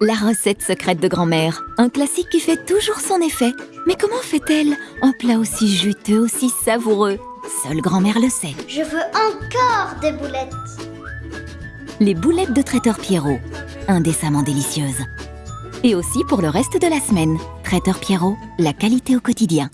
La recette secrète de grand-mère, un classique qui fait toujours son effet. Mais comment fait-elle un plat aussi juteux, aussi savoureux? Seule grand-mère le sait. Je veux encore des boulettes. Les boulettes de traiteur Pierrot, indécemment délicieuses. Et aussi pour le reste de la semaine. Traiteur Pierrot, la qualité au quotidien.